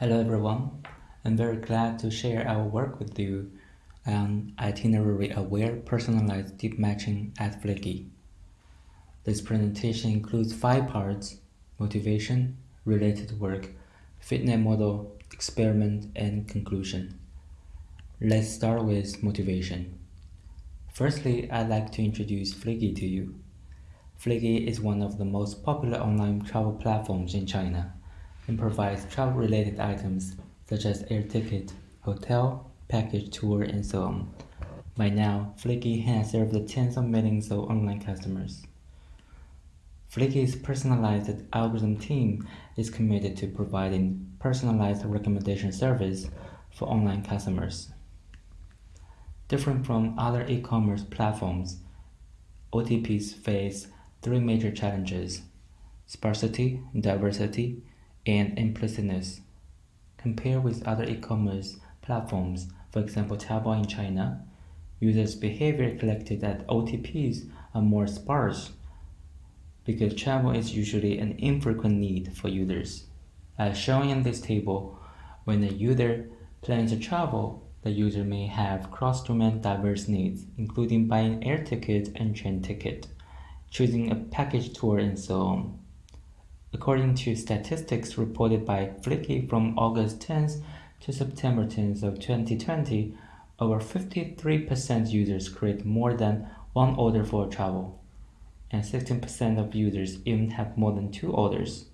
Hello everyone, I'm very glad to share our work with you on itinerary-aware personalized deep matching at Fliggy. This presentation includes five parts, motivation, related work, FitNet model, experiment, and conclusion. Let's start with motivation. Firstly, I'd like to introduce Fliggy to you. Fliggy is one of the most popular online travel platforms in China and provides travel-related items such as air ticket, hotel, package tour, and so on. By now, Fliggy has served tens of millions of online customers. Fliggy's personalized algorithm team is committed to providing personalized recommendation service for online customers. Different from other e-commerce platforms, OTPs face three major challenges, sparsity, diversity, and implicitness. Compared with other e-commerce platforms, for example Taobao in China, users' behavior collected at OTPs are more sparse because travel is usually an infrequent need for users. As shown in this table, when a user plans to travel, the user may have cross-domain diverse needs, including buying air ticket and train ticket, choosing a package tour, and so on. According to statistics reported by Fliggy from August 10th to September 10th of 2020, over 53% users create more than one order for travel, and 16% of users even have more than two orders.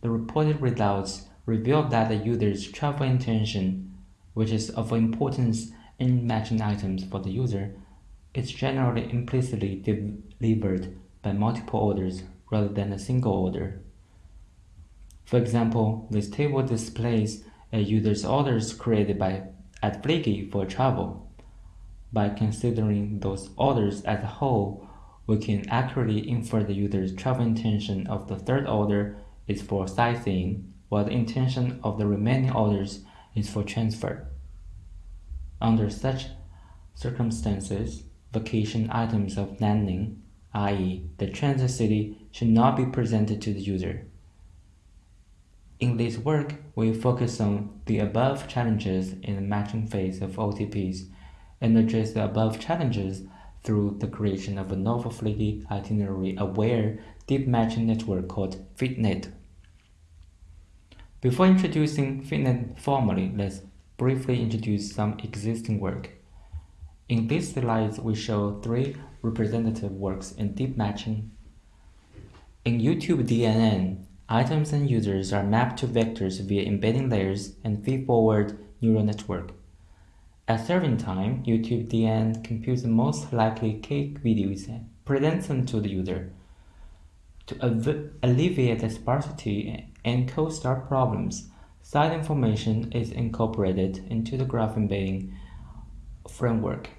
The reported results reveal that the user's travel intention, which is of importance in matching items for the user, is generally implicitly delivered by multiple orders rather than a single order. For example, this table displays a user's orders created by at Fliggy for travel. By considering those orders as a whole, we can accurately infer the user's travel intention of the third order is for sightseeing, while the intention of the remaining orders is for transfer. Under such circumstances, vacation items of Nanning i.e. the transit city, should not be presented to the user. In this work, we focus on the above challenges in the matching phase of OTPs and address the above challenges through the creation of a novel Fliggy itinerary-aware deep matching network called FitNet. Before introducing FitNet formally, let's briefly introduce some existing work. In these slides, we show three representative works in deep matching. In YouTube DNN, items and users are mapped to vectors via embedding layers and feed-forward neural network. At serving time, YouTube DNN computes the most likely cake videos and presents them to the user. To alleviate the sparsity and cold start problems, side information is incorporated into the graph embedding framework.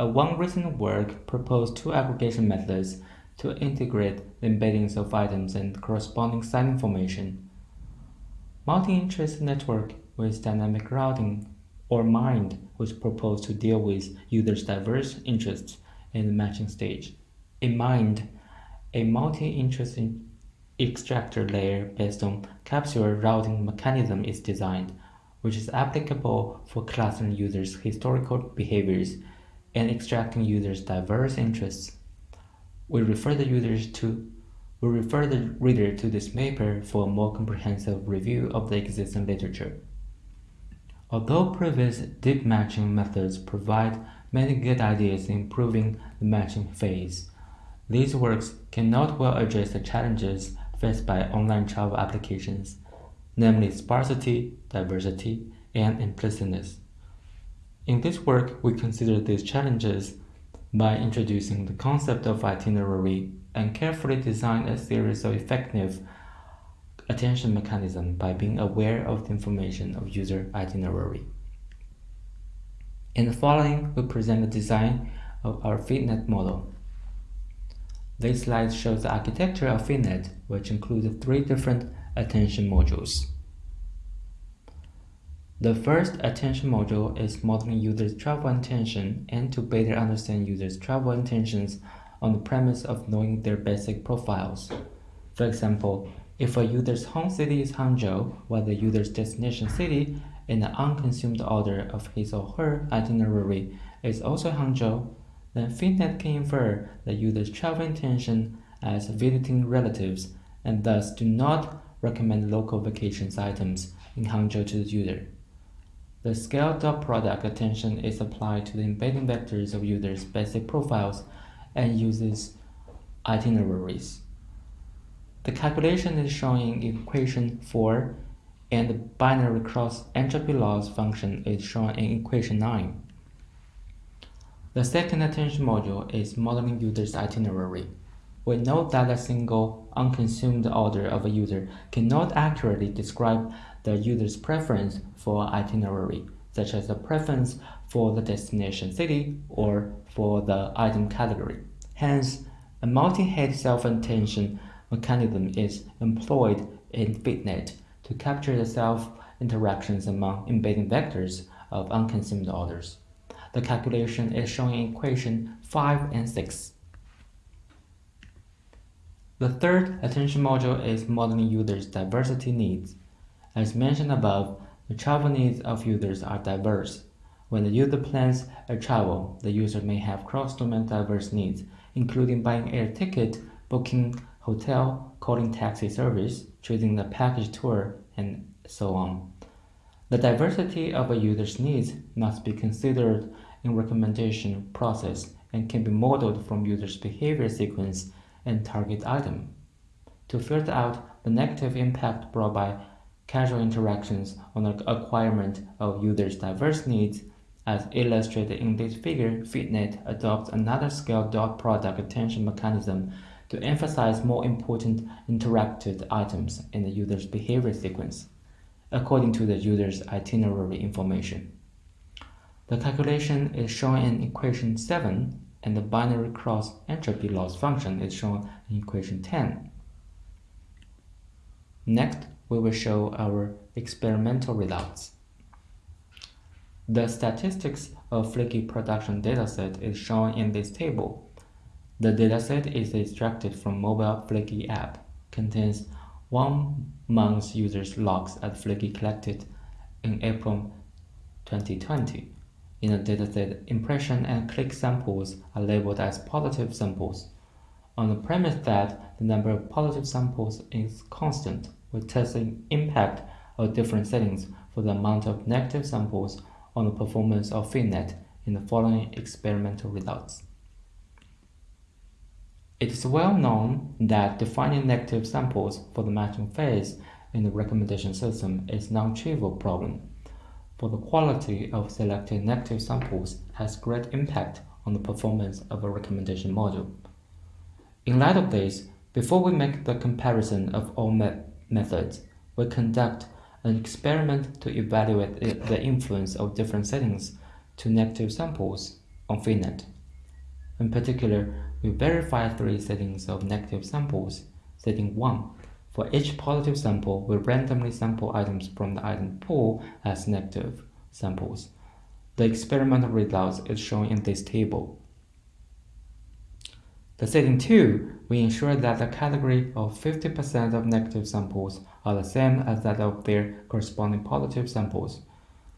A one recent work proposed two aggregation methods to integrate the embeddings of items and corresponding side information. Multi-interest network with dynamic routing or MIND was proposed to deal with users' diverse interests in the matching stage. In MIND, a multi-interest extractor layer based on capsule routing mechanism is designed, which is applicable for clustering users' historical behaviors and extracting users' diverse interests. We refer the users to we refer the reader to this paper for a more comprehensive review of the existing literature. Although previous deep matching methods provide many good ideas in improving the matching phase, these works cannot well address the challenges faced by online travel applications, namely sparsity, diversity, and implicitness. In this work, we consider these challenges by introducing the concept of itinerary and carefully design a series of effective attention mechanisms by being aware of the information of user itinerary. In the following, we present the design of our FitNet model. This slide shows the architecture of FitNet, which includes three different attention modules. The first attention module is modeling users' travel intention and to better understand users' travel intentions on the premise of knowing their basic profiles. For example, If a user's home city is Hangzhou, while the user's destination city in the unconsumed order of his or her itinerary is also Hangzhou, then FitNet can infer the user's travel intention as visiting relatives and thus do not recommend local vacations items in Hangzhou to the user. The scale dot product attention is applied to the embedding vectors of users' basic profiles and uses itineraries. The calculation is shown in equation 4 and the binary cross entropy loss function is shown in equation 9. The second attention module is modeling user's itinerary. We note that a single unconsumed order of a user cannot accurately describe the user's preference for itinerary, such as the preference for the destination city or for the item category. Hence, a multi-head self-attention mechanism is employed in FitNet to capture the self-interactions among embedding vectors of unconsumed orders. The calculation is shown in equation 5 and 6. The third attention module is modeling users' diversity needs. As mentioned above, the travel needs of users are diverse. When the user plans a travel, the user may have cross-domain diverse needs, including buying air ticket, booking hotel, calling taxi service, choosing the package tour, and so on. The diversity of a user's needs must be considered in recommendation process and can be modeled from user's behavior sequence and target item. To filter out the negative impact brought by casual interactions on the acquirement of users' diverse needs, as illustrated in this figure, FitNet adopts another scale dot product attention mechanism to emphasize more important interacted items in the user's behavior sequence, according to the user's itinerary information. The calculation is shown in equation 7 and the binary cross entropy loss function is shown in equation 10. Next, we will show our experimental results. The statistics of Fliggy production dataset is shown in this table. The dataset is extracted from mobile Fliggy app, contains one month's users logs at Fliggy collected in April 2020. In the dataset, impression and click samples are labeled as positive samples. On the premise that the number of positive samples is constant, we test the impact of different settings for the amount of negative samples on the performance of FitNet in the following experimental results. It is well known that defining negative samples for the matching phase in the recommendation system is non-trivial problem for the quality of selected negative samples has great impact on the performance of a recommendation module. In light of this, before we make the comparison of all me methods, we conduct an experiment to evaluate the influence of different settings to negative samples on FitNet. In particular, we verify three settings of negative samples. Setting 1 for each positive sample, we randomly sample items from the item pool as negative samples. The experimental results is shown in this table. The setting 2, we ensure that the category of 50% of negative samples are the same as that of their corresponding positive samples,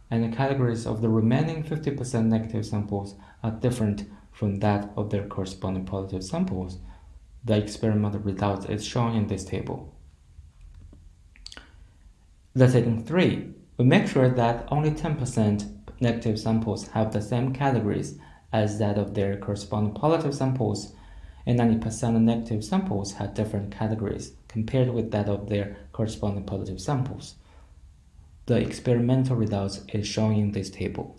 and the categories of the remaining 50% negative samples are different from that of their corresponding positive samples. The experimental results is shown in this table. The setting 3. We make sure that only 10% negative samples have the same categories as that of their corresponding positive samples, and 90% of negative samples had different categories compared with that of their corresponding positive samples. The experimental results is shown in this table.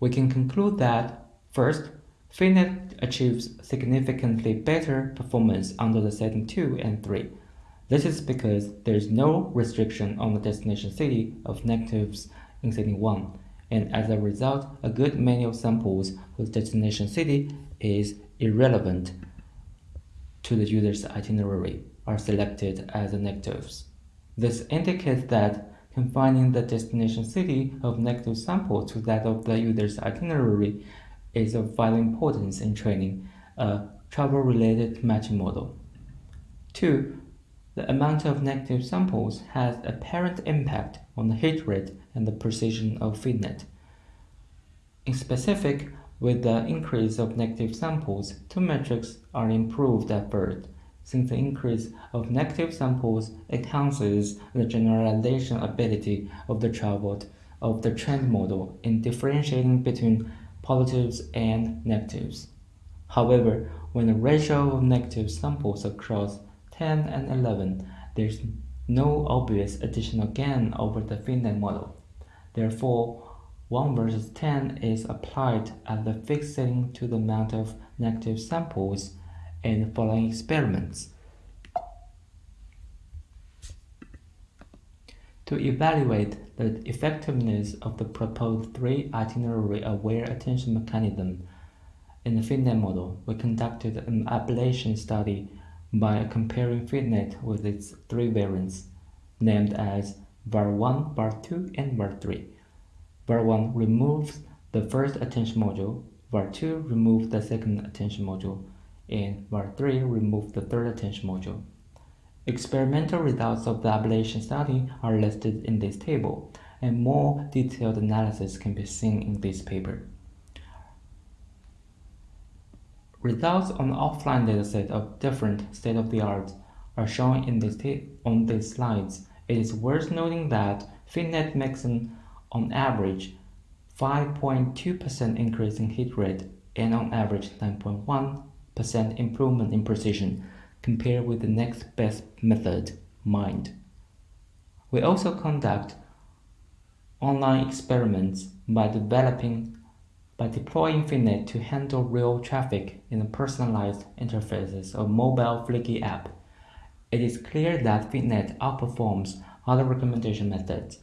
We can conclude that, first, FitNet achieves significantly better performance under the setting 2 and 3. This is because there is no restriction on the destination city of negatives in setting 1, and as a result, a good many of samples whose destination city is irrelevant to the user's itinerary are selected as negatives. This indicates that confining the destination city of negative sample to that of the user's itinerary is of vital importance in training a travel-related matching model. 2. The amount of negative samples has apparent impact on the hit rate and the precision of FitNet. In specific, with the increase of negative samples, two metrics are improved at first, since the increase of negative samples enhances the generalization ability of the traveled of the trend model in differentiating between positives and negatives. However, when the ratio of negative samples across 10 and 11, there's no obvious additional gain over the FitNet model. Therefore, 1 versus 10 is applied at the fixed setting to the amount of negative samples in the following experiments. To evaluate the effectiveness of the proposed three itinerary aware attention mechanism in the FitNet model, we conducted an ablation study by comparing FitNet with its three variants, named as VAR1, VAR2, and VAR3. VAR1 removes the first attention module, VAR2 removes the second attention module, and VAR3 removes the third attention module. Experimental results of the ablation study are listed in this table, and more detailed analysis can be seen in this paper. Results on the offline dataset of different state-of-the-art are shown in this on these slides. It is worth noting that FitNet makes an on average 5.2% increase in hit rate and on average 9.1% improvement in precision compared with the next best method, MIND. We also conduct online experiments by developing by deploying FitNet to handle real traffic in the personalized interfaces of mobile Fliggy app. It is clear that FitNet outperforms other recommendation methods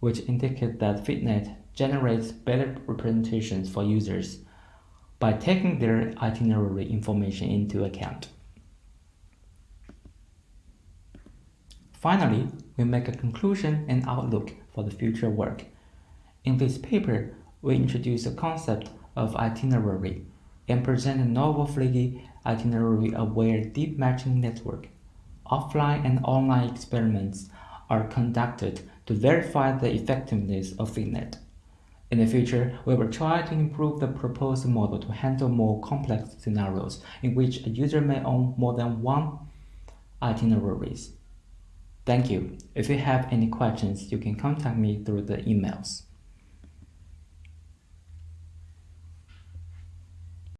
which indicate that FitNet generates better representations for users by taking their itinerary information into account. Finally, we make a conclusion and outlook for the future work. In this paper, we introduce the concept of itinerary and present a novel Fliggy itinerary-aware deep matching network. Offline and online experiments are conducted to verify the effectiveness of FitNet. In the future, we will try to improve the proposed model to handle more complex scenarios in which a user may own more than one itineraries. Thank you. If you have any questions, you can contact me through the emails.